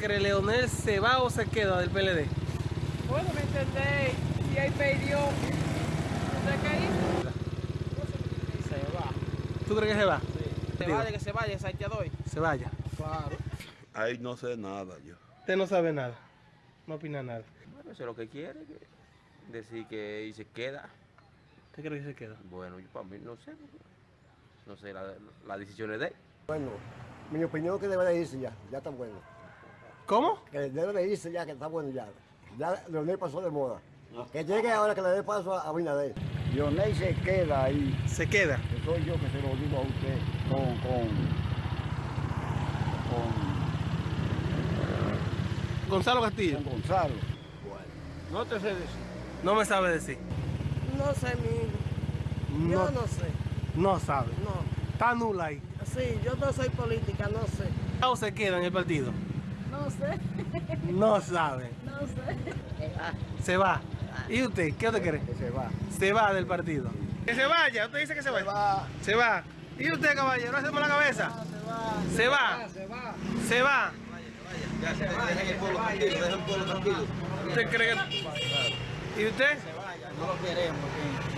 cree? ¿Leonel se va o se queda del PLD? Bueno, me entendéis, si hay perdió, ¿usted qué hizo? Se va. ¿Tú crees que se va? Se Digo. vaya, que se vaya, esa te doy. Se vaya. Claro. Ahí no sé nada yo. Usted no sabe nada. No opina nada. Bueno, eso es lo que quiere, que decir que y se queda. ¿Usted cree que se queda? Bueno, yo para mí no sé. No sé, la, la decisión es de él. Bueno, mi opinión es que debe de irse ya, ya está bueno. ¿Cómo? Que debe de irse ya, que está bueno ya. Ya Leonel pasó de moda. Que llegue ahora que le dé paso a Abinader. Leonel se queda ahí, Se queda. que soy yo que se lo digo a usted, con, con, Gonzalo Castillo. con Gonzalo. No te sé decir. No me sabe decir. No sé, mi hijo. Yo no sé. No sabe. No. Está nula ahí. Sí, yo no soy política, no sé. ¿O se queda en el partido? No sé. No sabe. No sé. Se va. ¿Y usted? ¿Qué usted cree? Que se va. Se va del partido. Que se vaya. Usted dice que se vaya. Se va. ¿Y usted, caballero? ¿Hacemos la cabeza? Se va. Se va. Se va. Ya, se dejen el pueblo tranquilo, dejen el pueblo tranquilo. ¿Usted cree que.? ¿Y usted? No lo queremos aquí.